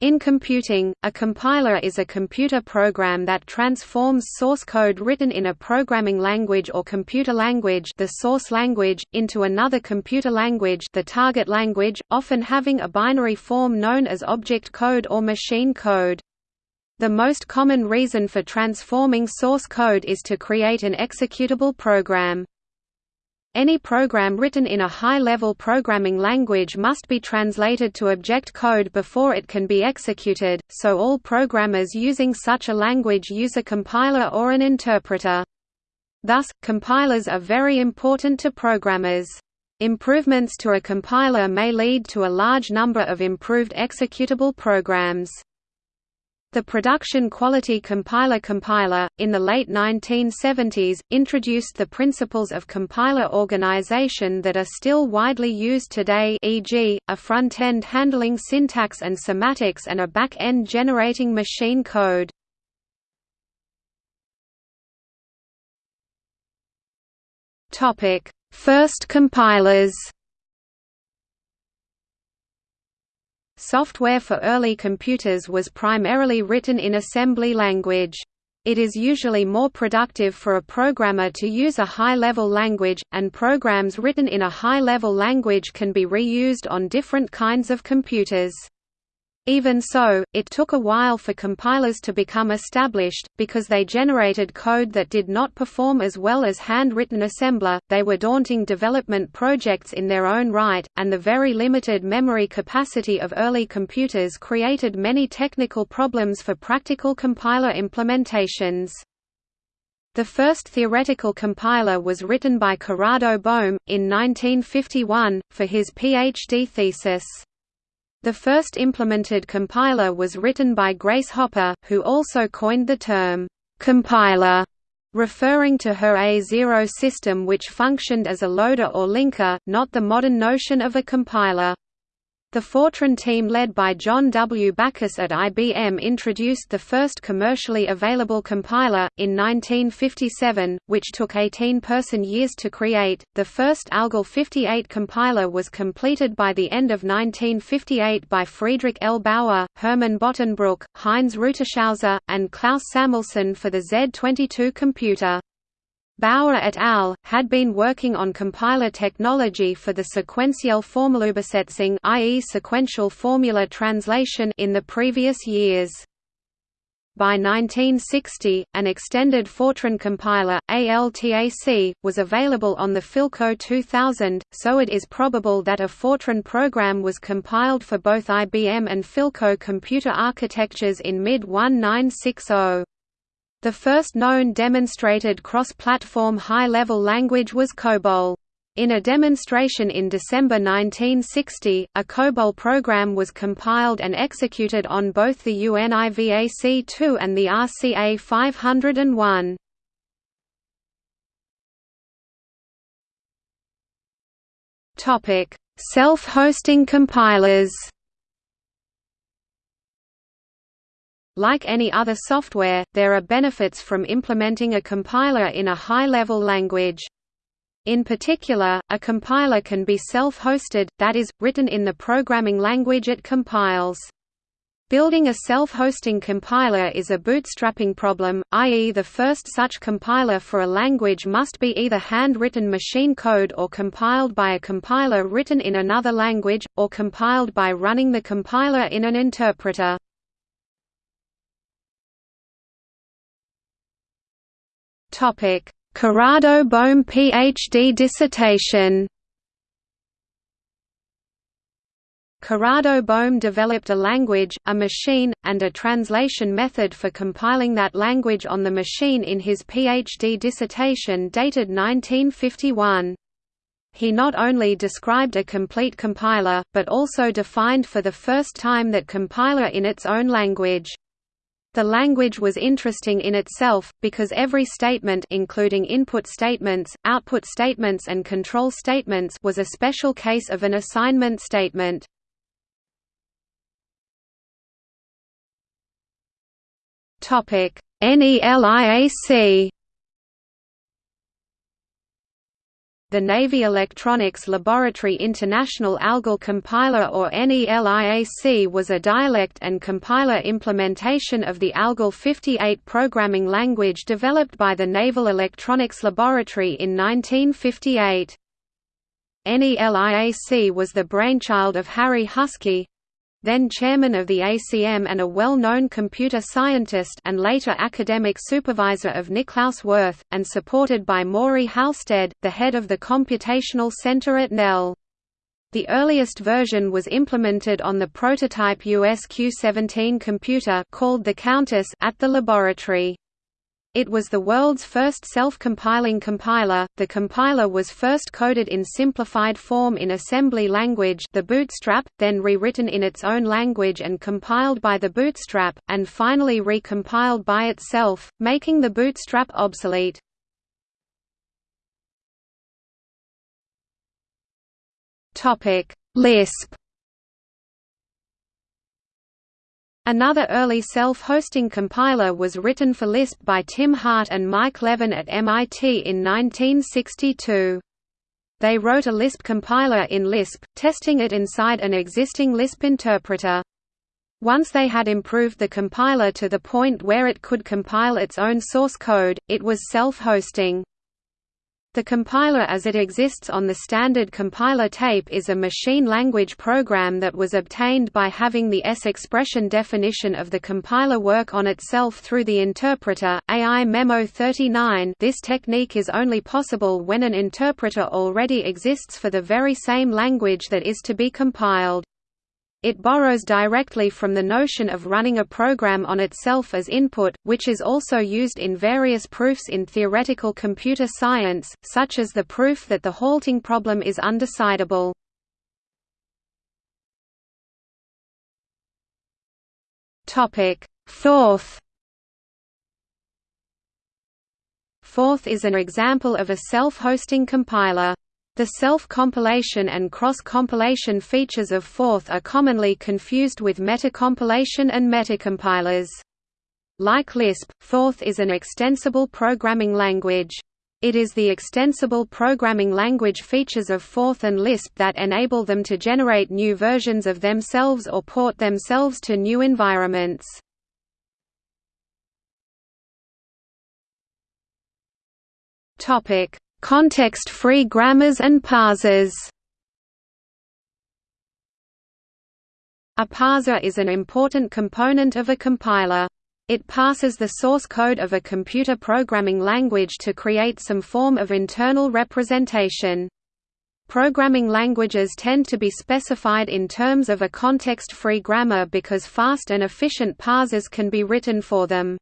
In computing, a compiler is a computer program that transforms source code written in a programming language or computer language the source language, into another computer language the target language, often having a binary form known as object code or machine code. The most common reason for transforming source code is to create an executable program. Any program written in a high-level programming language must be translated to object code before it can be executed, so all programmers using such a language use a compiler or an interpreter. Thus, compilers are very important to programmers. Improvements to a compiler may lead to a large number of improved executable programs. The production quality compiler compiler, in the late 1970s, introduced the principles of compiler organization that are still widely used today e.g., a front-end handling syntax and semantics and a back-end generating machine code. First compilers Software for early computers was primarily written in assembly language. It is usually more productive for a programmer to use a high-level language, and programs written in a high-level language can be reused on different kinds of computers. Even so, it took a while for compilers to become established, because they generated code that did not perform as well as hand-written assembler, they were daunting development projects in their own right, and the very limited memory capacity of early computers created many technical problems for practical compiler implementations. The first theoretical compiler was written by Corrado Bohm, in 1951, for his PhD thesis. The first implemented compiler was written by Grace Hopper, who also coined the term, "'compiler' referring to her A0 system which functioned as a loader or linker, not the modern notion of a compiler. The Fortran team led by John W. Backus at IBM introduced the first commercially available compiler, in 1957, which took 18 person-years to create. The first ALGOL 58 compiler was completed by the end of 1958 by Friedrich L. Bauer, Hermann Bottenbruch, Heinz Rutishauser, and Klaus Samelson for the Z22 computer. Bauer et al. had been working on compiler technology for the sequential Formelübersetzung i.e. sequential formula translation in the previous years. By 1960, an extended Fortran compiler, ALTAC, was available on the Philco 2000, so it is probable that a Fortran program was compiled for both IBM and Philco computer architectures in mid-1960. The first known demonstrated cross-platform high-level language was COBOL. In a demonstration in December 1960, a COBOL program was compiled and executed on both the UNIVAC-2 and the RCA 501. Self-hosting compilers Like any other software, there are benefits from implementing a compiler in a high-level language. In particular, a compiler can be self-hosted, that is, written in the programming language it compiles. Building a self-hosting compiler is a bootstrapping problem, i.e. the first such compiler for a language must be either hand-written machine code or compiled by a compiler written in another language, or compiled by running the compiler in an interpreter. Corrado Bohm PhD dissertation. Corrado Bohm developed a language, a machine, and a translation method for compiling that language on the machine in his PhD dissertation dated 1951. He not only described a complete compiler, but also defined for the first time that compiler in its own language. The language was interesting in itself, because every statement including input statements, output statements and control statements was a special case of an assignment statement. NELIAC the Navy Electronics Laboratory International Algol Compiler or NELIAC was a dialect and compiler implementation of the Algol 58 programming language developed by the Naval Electronics Laboratory in 1958. NELIAC was the brainchild of Harry Huskey, then chairman of the ACM and a well-known computer scientist and later academic supervisor of Niklaus Wirth, and supported by Maury Halstead, the head of the Computational Center at NEL. The earliest version was implemented on the prototype USQ-17 computer called the Countess at the laboratory. It was the world's first self-compiling compiler. The compiler was first coded in simplified form in assembly language, the Bootstrap, then rewritten in its own language and compiled by the Bootstrap, and finally recompiled by itself, making the Bootstrap obsolete. Topic: Lisp Another early self-hosting compiler was written for Lisp by Tim Hart and Mike Levin at MIT in 1962. They wrote a Lisp compiler in Lisp, testing it inside an existing Lisp interpreter. Once they had improved the compiler to the point where it could compile its own source code, it was self-hosting. The compiler as it exists on the standard compiler tape is a machine language program that was obtained by having the S expression definition of the compiler work on itself through the interpreter. AI Memo 39 This technique is only possible when an interpreter already exists for the very same language that is to be compiled. It borrows directly from the notion of running a program on itself as input, which is also used in various proofs in theoretical computer science, such as the proof that the halting problem is undecidable. Forth Forth is an example of a self-hosting compiler. The self-compilation and cross-compilation features of Forth are commonly confused with metacompilation and metacompilers. Like Lisp, Forth is an extensible programming language. It is the extensible programming language features of Forth and Lisp that enable them to generate new versions of themselves or port themselves to new environments. Topic: Context-free grammars and parsers A parser is an important component of a compiler. It parses the source code of a computer programming language to create some form of internal representation. Programming languages tend to be specified in terms of a context-free grammar because fast and efficient parsers can be written for them.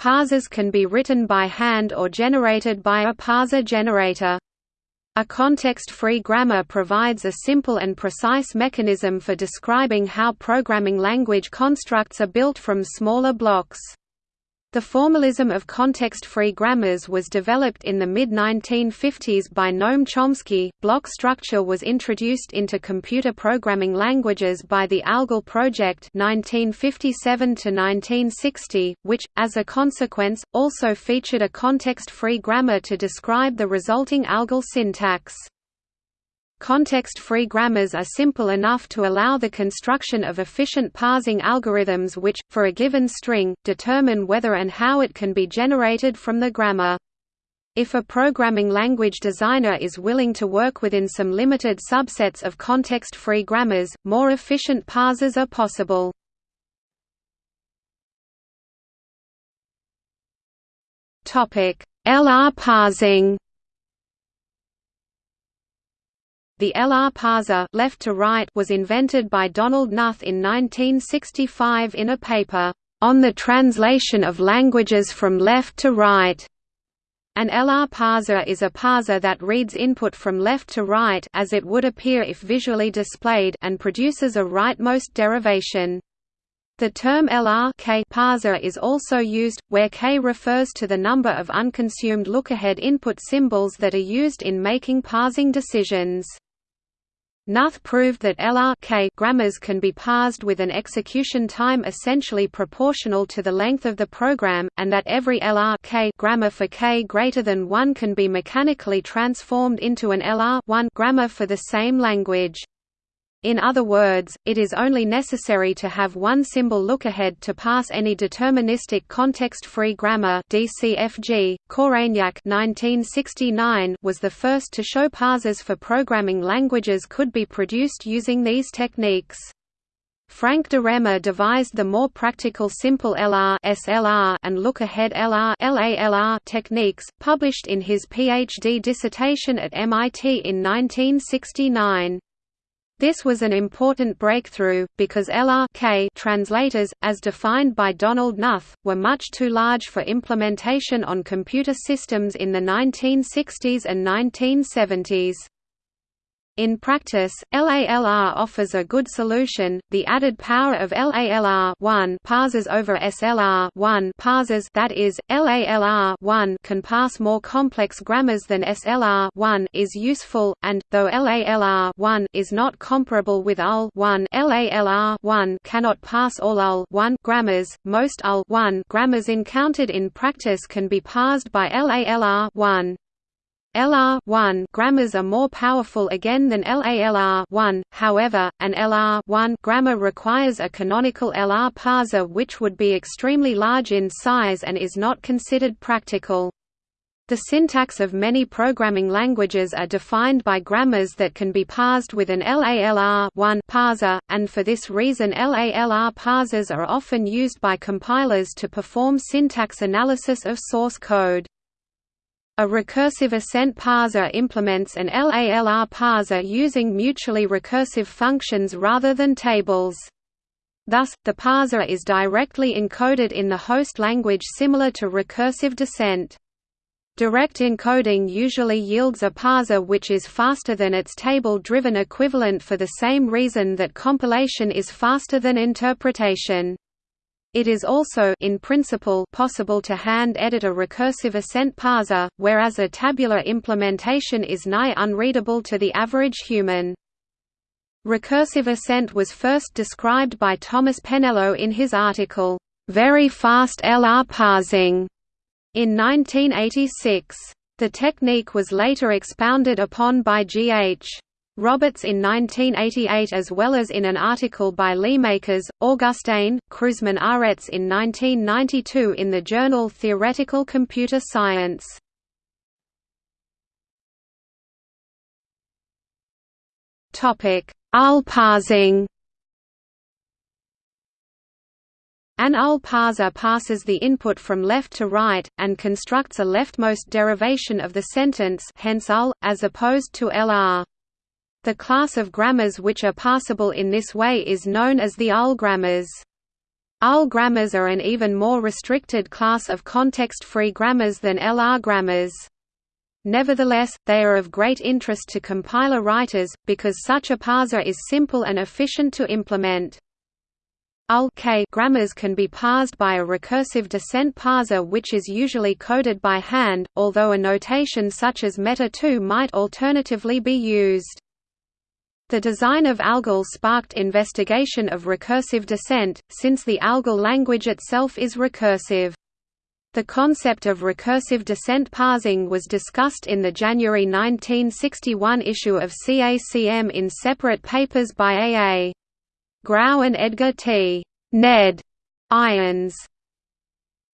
Parsers can be written by hand or generated by a parser generator. A context-free grammar provides a simple and precise mechanism for describing how programming language constructs are built from smaller blocks. The formalism of context-free grammars was developed in the mid-1950s by Noam Chomsky. Block structure was introduced into computer programming languages by the ALGOL project 1957 to 1960, which as a consequence also featured a context-free grammar to describe the resulting ALGOL syntax. Context-free grammars are simple enough to allow the construction of efficient parsing algorithms which, for a given string, determine whether and how it can be generated from the grammar. If a programming language designer is willing to work within some limited subsets of context-free grammars, more efficient parsers are possible. LR parsing The LR parser left to right was invented by Donald Knuth in 1965 in a paper, "...on the translation of languages from left to right." An LR parser is a parser that reads input from left to right as it would appear if visually displayed and produces a rightmost derivation. The term LR K parser is also used, where K refers to the number of unconsumed lookahead input symbols that are used in making parsing decisions. Knuth proved that LR grammars can be parsed with an execution time essentially proportional to the length of the program, and that every LR grammar for K greater than 1 can be mechanically transformed into an LR 1 grammar for the same language. In other words, it is only necessary to have one symbol lookahead to pass any deterministic context-free grammar DCFG. Korenjak 1969 was the first to show parsers for programming languages could be produced using these techniques. Frank DeRemer devised the more practical simple LR SLR and look-ahead LR LALR techniques, published in his PhD dissertation at MIT in 1969. This was an important breakthrough, because LR K translators, as defined by Donald Knuth, were much too large for implementation on computer systems in the 1960s and 1970s. In practice, LALR offers a good solution. The added power of LALR 1 parsers over SLR 1 parsers that is, LALR 1 can parse more complex grammars than SLR 1 is useful, and, though LALR 1 is not comparable with LL 1 LALR 1 cannot parse all LL 1 grammars, most LL 1 grammars encountered in practice can be parsed by LALR 1. LR1 grammars are more powerful again than LALR1, however, an LR1 grammar requires a canonical LR parser which would be extremely large in size and is not considered practical. The syntax of many programming languages are defined by grammars that can be parsed with an LALR1 parser, and for this reason LALR parsers are often used by compilers to perform syntax analysis of source code. A recursive ascent parser implements an LALR parser using mutually recursive functions rather than tables. Thus, the parser is directly encoded in the host language similar to recursive descent. Direct encoding usually yields a parser which is faster than its table-driven equivalent for the same reason that compilation is faster than interpretation. It is also in principle possible to hand-edit a recursive ascent parser, whereas a tabular implementation is nigh unreadable to the average human. Recursive ascent was first described by Thomas Pennello in his article, "'Very Fast LR Parsing' in 1986. The technique was later expounded upon by G.H. Roberts in 1988 as well as in an article by Leermakers, Augusteijn, Kruseman Aretz in 1992 in the journal Theoretical Computer Science. LL parsing An parser passes the input from left to right, and constructs a leftmost derivation of the sentence hence as opposed to LR. The class of grammars which are parsable in this way is known as the LL grammars. LL grammars are an even more restricted class of context-free grammars than LR grammars. Nevertheless, they are of great interest to compiler writers, because such a parser is simple and efficient to implement. LL grammars can be parsed by a recursive descent parser which is usually coded by hand, although a notation such as meta2 might alternatively be used. The design of ALGOL sparked investigation of recursive descent, since the ALGOL language itself is recursive. The concept of recursive descent parsing was discussed in the January 1961 issue of CACM in separate papers by A. A. Grau and Edgar T. Ned Irons.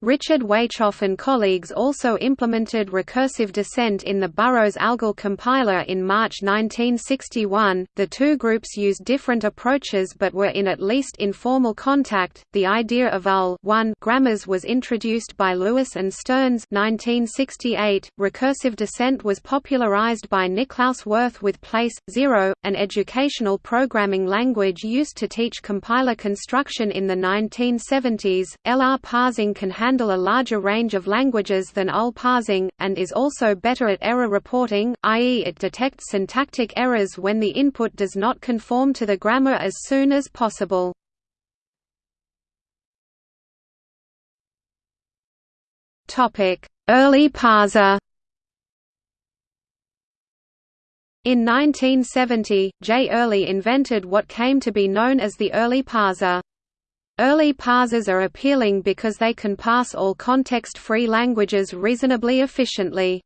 Richard Waychoff and colleagues also implemented recursive descent in the Burroughs ALGOL compiler in March 1961. The two groups used different approaches but were in at least informal contact. The idea of LL grammars was introduced by Lewis and Stearns 1968. Recursive descent was popularized by Niklaus Wirth with Place 0, an educational programming language used to teach compiler construction in the 1970s. LR parsing can handle a larger range of languages than LL parsing, and is also better at error reporting, i.e. it detects syntactic errors when the input does not conform to the grammar as soon as possible. Earley parser In 1970, J. Earley invented what came to be known as the Earley parser. Earley parsers are appealing because they can parse all context-free languages reasonably efficiently.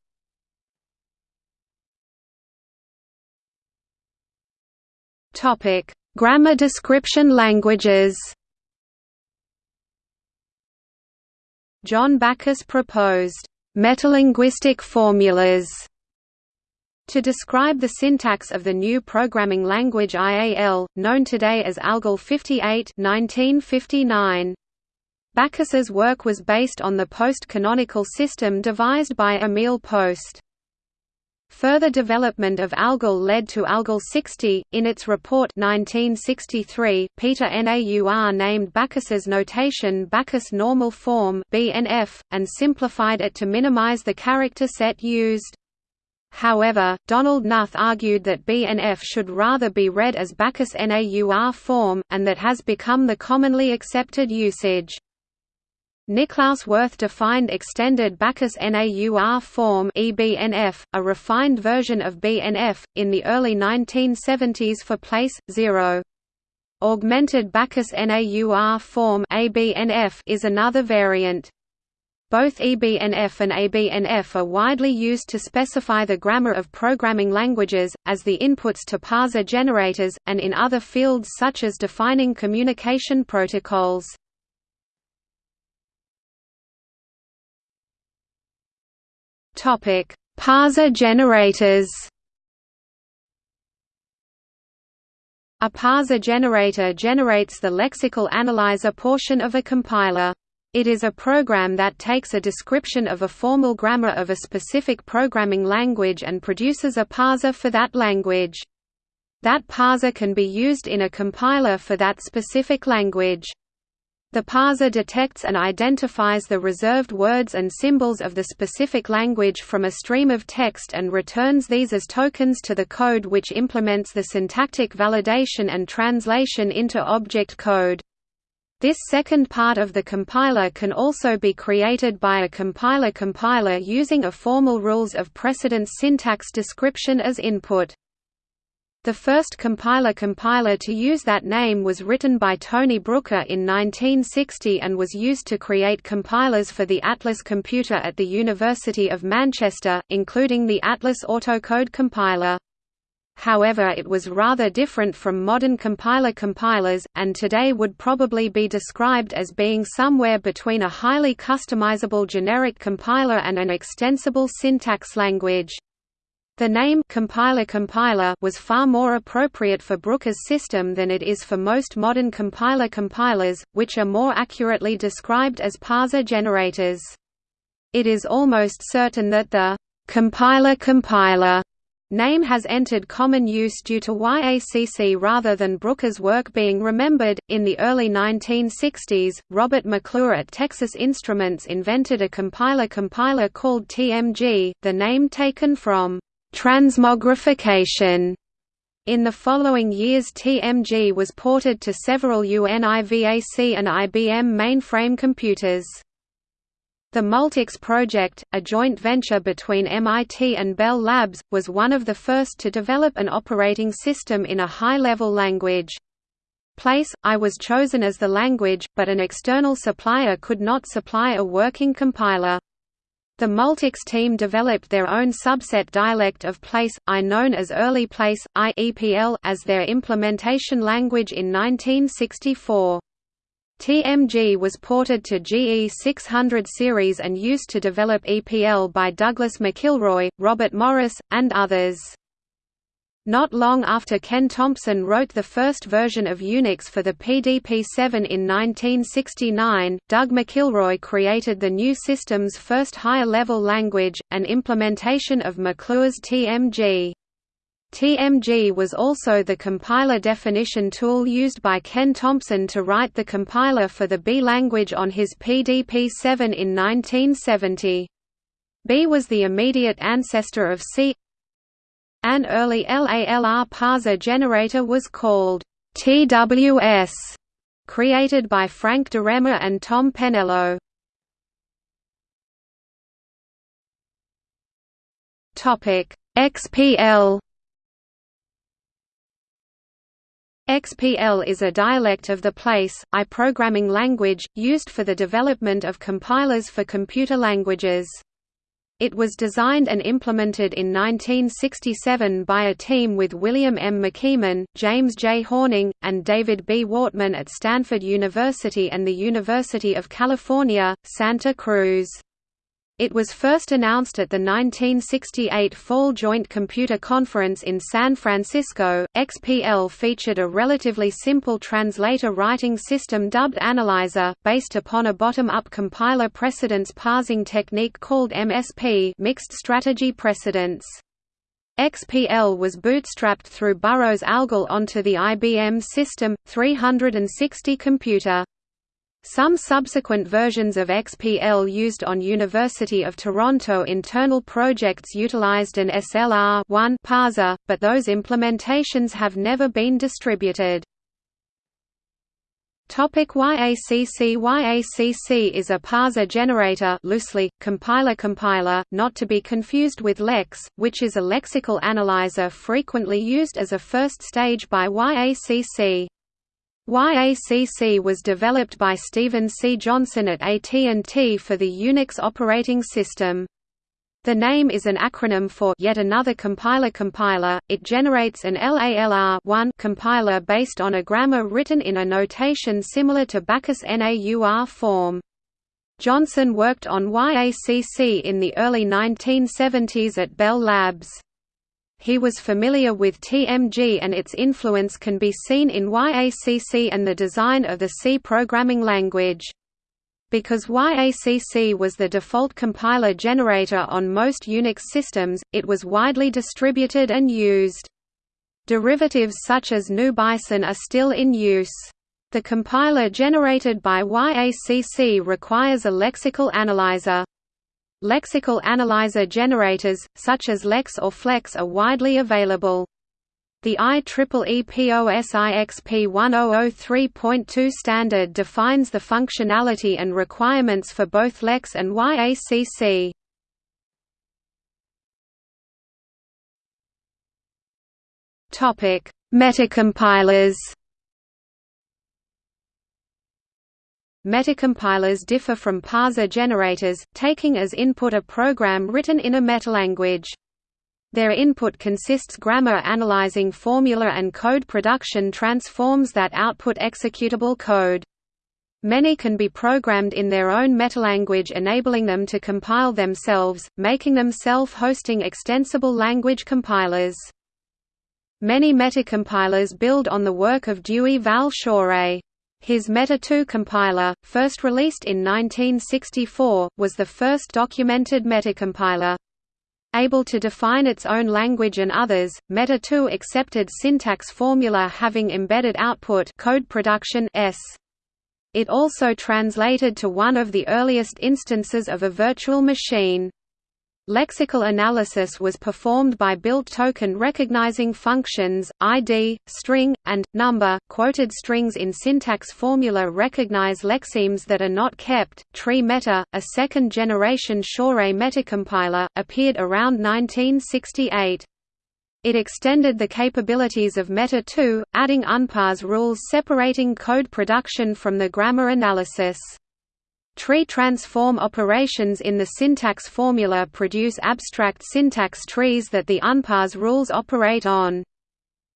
Topic: Grammar description languages. John Backus proposed metalinguistic formulas to describe the syntax of the new programming language IAL, known today as ALGOL 58 1959. Backus's work was based on the post-canonical system devised by Emil Post. Further development of ALGOL led to ALGOL 60. In its report 1963, Peter Naur named Backus's notation Backus Normal Form (BNF) and simplified it to minimize the character set used. However, Donald Knuth argued that BNF should rather be read as Backus Naur form, and that has become the commonly accepted usage. Niklaus Wirth defined extended Backus Naur form EBNF, a refined version of BNF, in the early 1970s for place 0. Augmented Backus Naur form ABNF is another variant. Both EBNF and ABNF are widely used to specify the grammar of programming languages, as the inputs to parser generators, and in other fields such as defining communication protocols. Parser generators A parser generator generates the lexical analyzer portion of a compiler. It is a program that takes a description of a formal grammar of a specific programming language and produces a parser for that language. That parser can be used in a compiler for that specific language. The parser detects and identifies the reserved words and symbols of the specific language from a stream of text and returns these as tokens to the code which implements the syntactic validation and translation into object code. This second part of the compiler can also be created by a compiler-compiler using a formal rules of precedence syntax description as input. The first compiler-compiler to use that name was written by Tony Brooker in 1960 and was used to create compilers for the Atlas computer at the University of Manchester, including the Atlas Autocode compiler. However it was rather different from modern compiler-compilers, and today would probably be described as being somewhere between a highly customizable generic compiler and an extensible syntax language. The name compiler-compiler was far more appropriate for Brooker's system than it is for most modern compiler-compilers, which are more accurately described as parser generators. It is almost certain that the compiler-compiler Name has entered common use due to YACC rather than Brooker's work being remembered. In the early 1960s, Robert McClure at Texas Instruments invented a compiler-compiler called TMG, the name taken from transmogrification. In the following years TMG was ported to several UNIVAC and IBM mainframe computers. The Multics project, a joint venture between MIT and Bell Labs, was one of the first to develop an operating system in a high-level language. Place, I was chosen as the language, but an external supplier could not supply a working compiler. The Multics team developed their own subset dialect of Place, I known as Early PL/I as their implementation language in 1964. TMG was ported to GE 600 series and used to develop EPL by Douglas McIlroy, Robert Morris, and others. Not long after Ken Thompson wrote the first version of Unix for the PDP-7 in 1969, Doug McIlroy created the new system's first higher-level language, an implementation of McClure's TMG. TMG was also the compiler definition tool used by Ken Thompson to write the compiler for the B language on his PDP-7 in 1970. B was the immediate ancestor of C. An early LALR parser generator was called TWS, created by Frank DeRemer and Tom Pennello. XPL XPL is a dialect of the Place, I programming language, used for the development of compilers for computer languages. It was designed and implemented in 1967 by a team with William M. McKeeman, James J. Horning, and David B. Wortman at Stanford University and the University of California, Santa Cruz. It was first announced at the 1968 Fall Joint Computer Conference in San Francisco. XPL featured a relatively simple translator writing system dubbed Analyzer, based upon a bottom-up compiler precedence parsing technique called MSP, mixed strategy precedence. XPL was bootstrapped through Burroughs Algol onto the IBM System 360 computer. Some subsequent versions of XPL used on University of Toronto internal projects utilized an SLR parser, but those implementations have never been distributed. YACC YACC is a parser generator loosely, compiler-compiler, not to be confused with LEX, which is a lexical analyzer frequently used as a first stage by YACC. YACC was developed by Stephen C. Johnson at AT&T for the Unix operating system. The name is an acronym for yet another compiler compiler. It generates an LALR compiler based on a grammar written in a notation similar to Backus NAUR form. Johnson worked on YACC in the early 1970s at Bell Labs. He was familiar with TMG and its influence can be seen in YACC and the design of the C programming language. Because YACC was the default compiler generator on most Unix systems, it was widely distributed and used. Derivatives such as GNU Bison are still in use. The compiler generated by YACC requires a lexical analyzer. Lexical analyzer generators, such as LEX or FLEX are widely available. The IEEE POSIXP 1003.2 standard defines the functionality and requirements for both LEX and YACC. Metacompilers Metacompilers differ from parser generators, taking as input a program written in a metalanguage. Their input consists grammar analyzing formula and code production transforms that output executable code. Many can be programmed in their own metalanguage enabling them to compile themselves, making them self-hosting extensible language compilers. Many metacompilers build on the work of Dewey Val Schorre. His Meta-2 compiler, first released in 1964, was the first documented metacompiler. Able to define its own language and others, Meta-2 accepted syntax formula having embedded output code production s. It also translated to one of the earliest instances of a virtual machine. Lexical analysis was performed by built token recognizing functions, ID, string, and, number. Quoted strings in syntax formula recognize lexemes that are not kept. Tree Meta, a second generation Schorre metacompiler, appeared around 1968. It extended the capabilities of Meta 2, adding unparse rules separating code production from the grammar analysis. Tree transform operations in the syntax formula produce abstract syntax trees that the unparse rules operate on.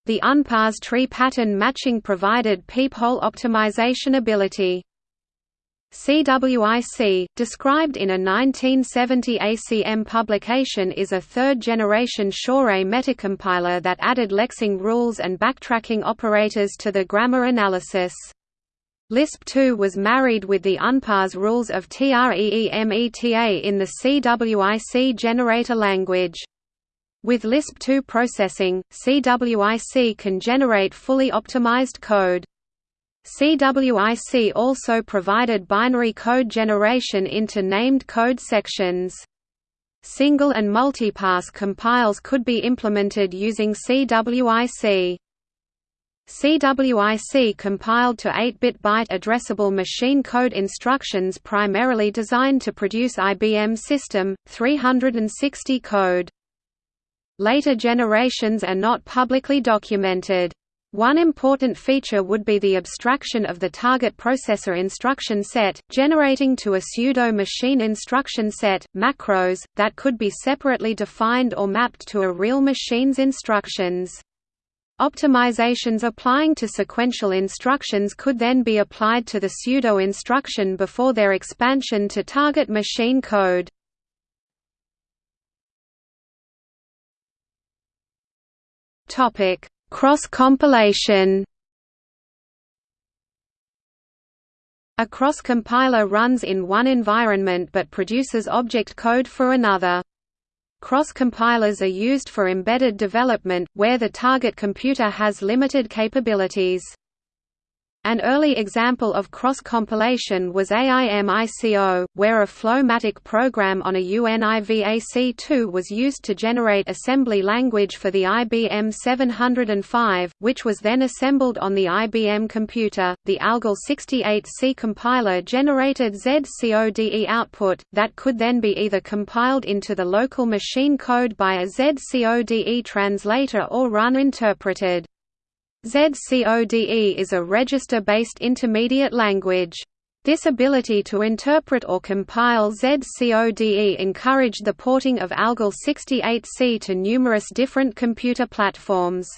The unparse tree pattern matching provided peephole optimization ability. CWIC, described in a 1970 ACM publication is a third-generation Schorre metacompiler that added lexing rules and backtracking operators to the grammar analysis. Lisp 2 was married with the unparse rules of TREEMETA in the CWIC generator language. With Lisp 2 processing, CWIC can generate fully optimized code. CWIC also provided binary code generation into named code sections. Single and multipass compiles could be implemented using CWIC. CWIC compiled to 8-bit byte addressable machine code instructions primarily designed to produce IBM System 360 code. Later generations are not publicly documented. One important feature would be the abstraction of the target processor instruction set, generating to a pseudo-machine instruction set, macros, that could be separately defined or mapped to a real machine's instructions. Optimizations applying to sequential instructions could then be applied to the pseudo-instruction before their expansion to target machine code. Cross-compilation A cross-compiler runs in one environment but produces object code for another. Cross-compilers are used for embedded development, where the target computer has limited capabilities. An early example of cross-compilation was AIMICO, where a FLOW-MATIC program on a UNIVAC2 was used to generate assembly language for the IBM 705, which was then assembled on the IBM computer. The ALGOL 68C compiler generated ZCODE output, that could then be either compiled into the local machine code by a ZCODE translator or run interpreted. ZCODE is a register-based intermediate language. This ability to interpret or compile ZCODE encouraged the porting of ALGOL 68C to numerous different computer platforms.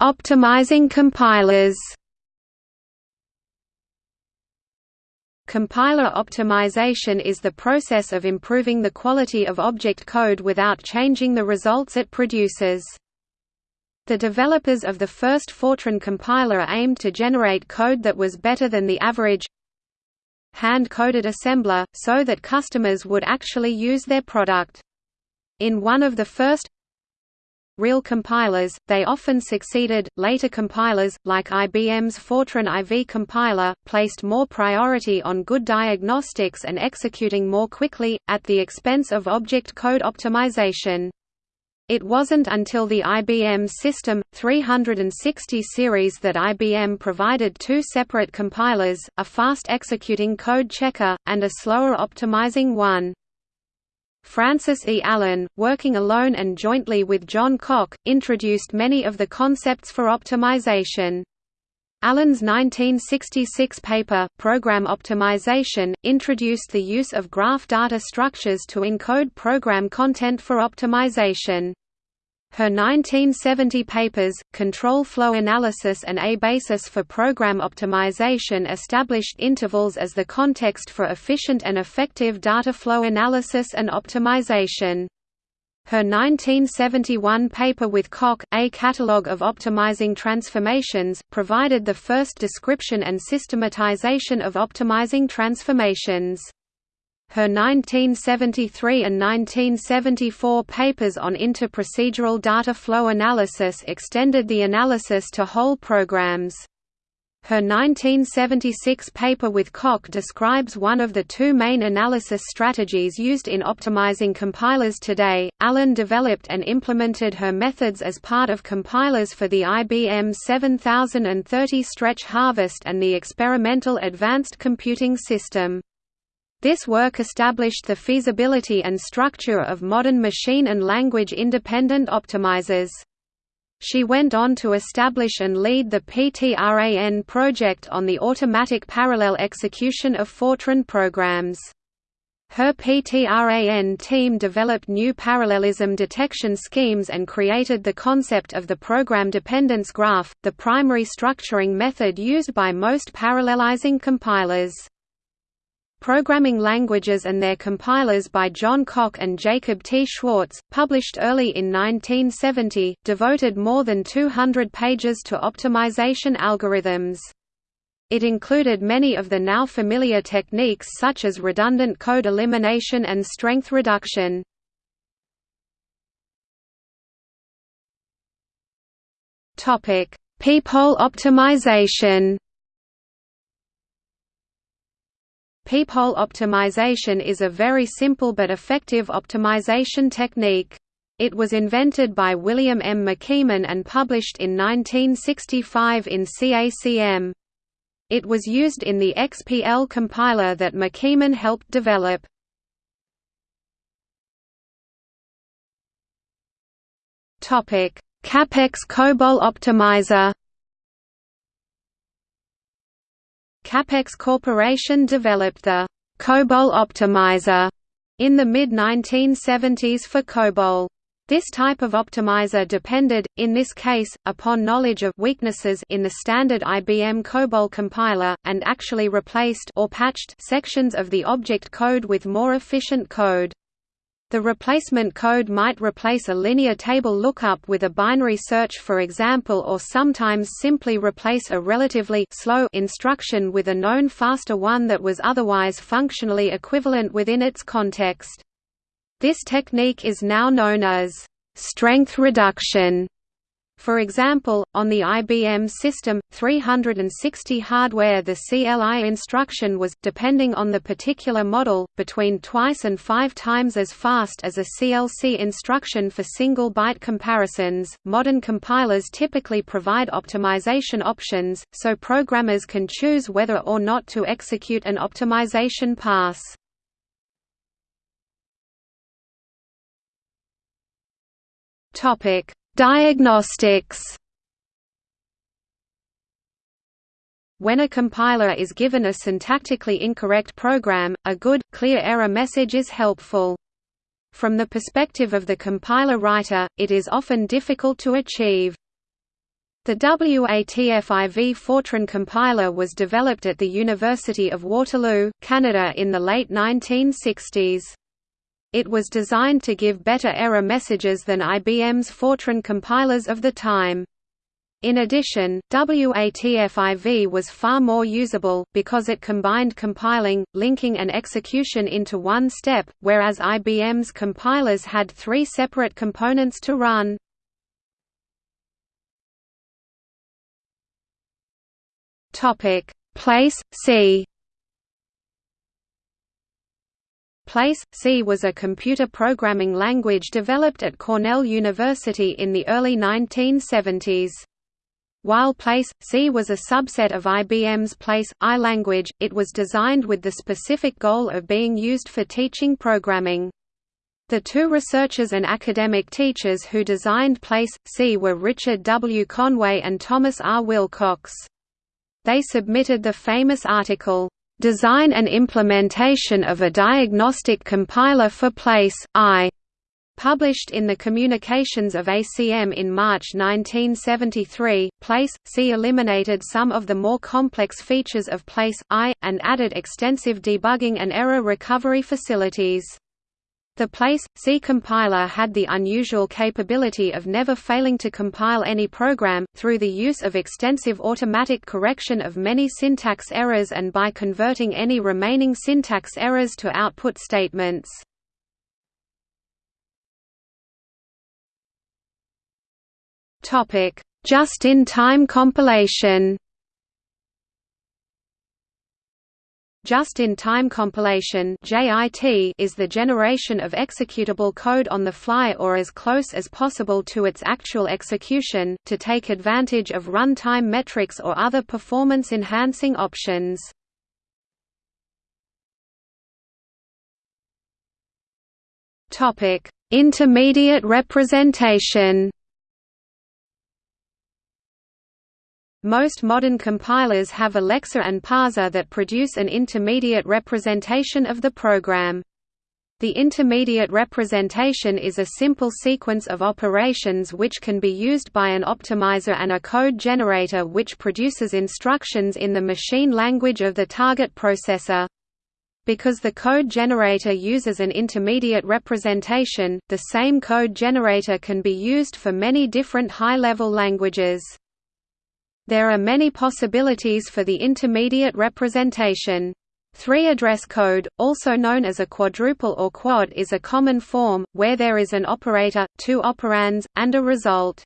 Optimizing compilers Compiler optimization is the process of improving the quality of object code without changing the results it produces. The developers of the first Fortran compiler aimed to generate code that was better than the average hand-coded assembler, so that customers would actually use their product. In one of the first real compilers, they often succeeded. Later compilers, like IBM's Fortran IV compiler, placed more priority on good diagnostics and executing more quickly, at the expense of object code optimization. It wasn't until the IBM System 360 series that IBM provided two separate compilers, a fast executing code checker, and a slower optimizing one. Frances E. Allen, working alone and jointly with John Cocke, introduced many of the concepts for optimization. Allen's 1966 paper, Program Optimization, introduced the use of graph data structures to encode program content for optimization. Her 1970 papers, Control Flow Analysis and A Basis for Program Optimization established intervals as the context for efficient and effective data flow analysis and optimization. Her 1971 paper with Cocke, A Catalogue of Optimizing Transformations, provided the first description and systematization of optimizing transformations. Her 1973 and 1974 papers on interprocedural data flow analysis extended the analysis to whole programs. Her 1976 paper with Cocke describes one of the two main analysis strategies used in optimizing compilers today. Allen developed and implemented her methods as part of compilers for the IBM 7030 Stretch Harvest and the experimental Advanced Computing System. This work established the feasibility and structure of modern machine and language independent optimizers. She went on to establish and lead the PTRAN project on the automatic parallel execution of Fortran programs. Her PTRAN team developed new parallelism detection schemes and created the concept of the program dependence graph, the primary structuring method used by most parallelizing compilers. Programming Languages and Their Compilers by John Cocke and Jacob T. Schwartz, published early in 1970, devoted more than 200 pages to optimization algorithms. It included many of the now familiar techniques such as redundant code elimination and strength reduction. Peephole optimization Peephole optimization is a very simple but effective optimization technique. It was invented by William M. McKeeman and published in 1965 in CACM. It was used in the XPL compiler that McKeeman helped develop. CAPEX COBOL Optimizer. CAPEX Corporation developed the COBOL Optimizer in the mid-1970s for COBOL. This type of optimizer depended, in this case, upon knowledge of weaknesses in the standard IBM COBOL compiler, and actually replaced or patched sections of the object code with more efficient code. The replacement code might replace a linear table lookup with a binary search for example or sometimes simply replace a relatively slow instruction with a known faster one that was otherwise functionally equivalent within its context. This technique is now known as strength reduction for example, on the IBM System 360 hardware the CLI instruction was, depending on the particular model, between twice and five times as fast as a CLC instruction for single-byte comparisons. Modern compilers typically provide optimization options, so programmers can choose whether or not to execute an optimization pass. Topic Diagnostics When a compiler is given a syntactically incorrect program, a good, clear error message is helpful. From the perspective of the compiler writer, it is often difficult to achieve. The WATFIV Fortran compiler was developed at the University of Waterloo, Canada in the late 1960s. It was designed to give better error messages than IBM's Fortran compilers of the time. In addition, WATFIV was far more usable, because it combined compiling, linking and execution into one step, whereas IBM's compilers had three separate components to run. Place, C PL/C was a computer programming language developed at Cornell University in the early 1970s. While PL/C was a subset of IBM's Place I language, it was designed with the specific goal of being used for teaching programming. The two researchers and academic teachers who designed Place C were Richard W. Conway and Thomas R. Wilcox. They submitted the famous article, Design and implementation of a diagnostic compiler for Place, I, published in the Communications of ACM in March 1973. PL/C eliminated some of the more complex features of PL/I, and added extensive debugging and error recovery facilities. The Place C compiler had the unusual capability of never failing to compile any program, through the use of extensive automatic correction of many syntax errors and by converting any remaining syntax errors to output statements. Just-in-time compilation Just-in-time compilation is the generation of executable code on the fly or as close as possible to its actual execution, to take advantage of runtime metrics or other performance-enhancing options. Intermediate representation Most modern compilers have a lexer and Parser that produce an intermediate representation of the program. The intermediate representation is a simple sequence of operations which can be used by an optimizer and a code generator which produces instructions in the machine language of the target processor. Because the code generator uses an intermediate representation, the same code generator can be used for many different high-level languages. There are many possibilities for the intermediate representation. Three-address code, also known as a quadruple or quad is a common form, where there is an operator, two operands, and a result.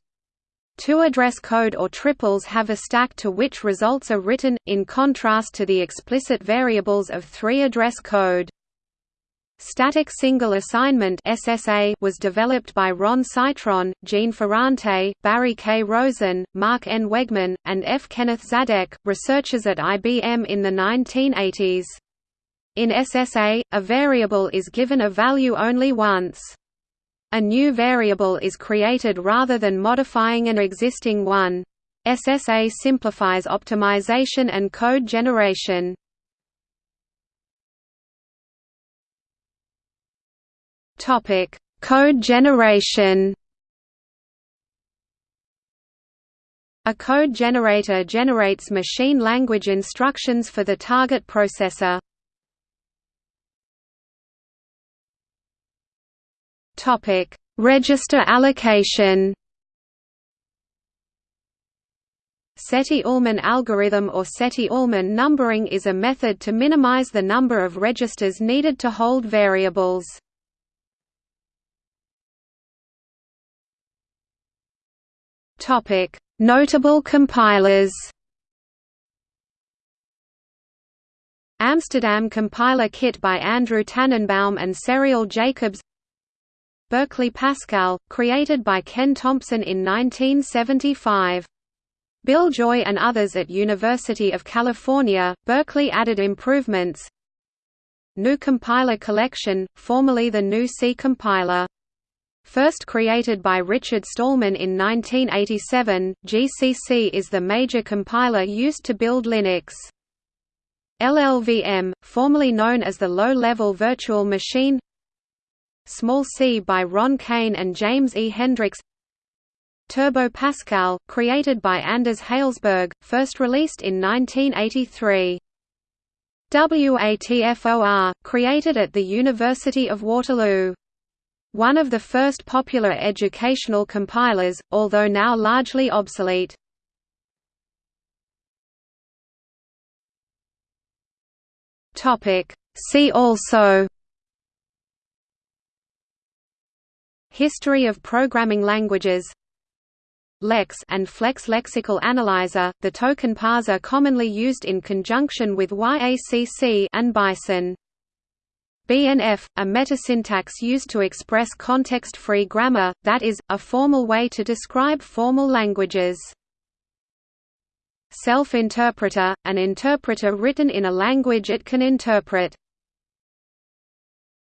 Two-address code or triples have a stack to which results are written, in contrast to the explicit variables of three-address code. Static Single Assignment (SSA) was developed by Ron Cytron, Jeanne Ferrante, Barry K. Rosen, Mark N. Wegman, and F. Kenneth Zadek, researchers at IBM in the 1980s. In SSA, a variable is given a value only once. A new variable is created rather than modifying an existing one. SSA simplifies optimization and code generation. Topic: Code generation. A code generator generates machine language instructions for the target processor. Topic: Register allocation. Sethi-Ullman algorithm or Sethi-Ullman numbering is a method to minimize the number of registers needed to hold variables. Notable compilers. Amsterdam Compiler Kit by Andrew Tanenbaum and Ceriel Jacobs Berkeley Pascal, created by Ken Thompson in 1975. Bill Joy and others at University of California, Berkeley added improvements GNU Compiler Collection, formerly the GNU C compiler. First created by Richard Stallman in 1987, GCC is the major compiler used to build Linux. LLVM, formerly known as the Low-Level Virtual Machine Small C by Ron Cain and James E. Hendricks Turbo Pascal, created by Anders Hejlsberg, first released in 1983. WATFOR, created at the University of Waterloo. One of the first popular educational compilers, although now largely obsolete. See also History of programming languages Lex and Flex lexical analyzer, the token parser commonly used in conjunction with YACC and Bison. BNF, a metasyntax used to express context-free grammar, that is, a formal way to describe formal languages. Self-interpreter, an interpreter written in a language it can interpret.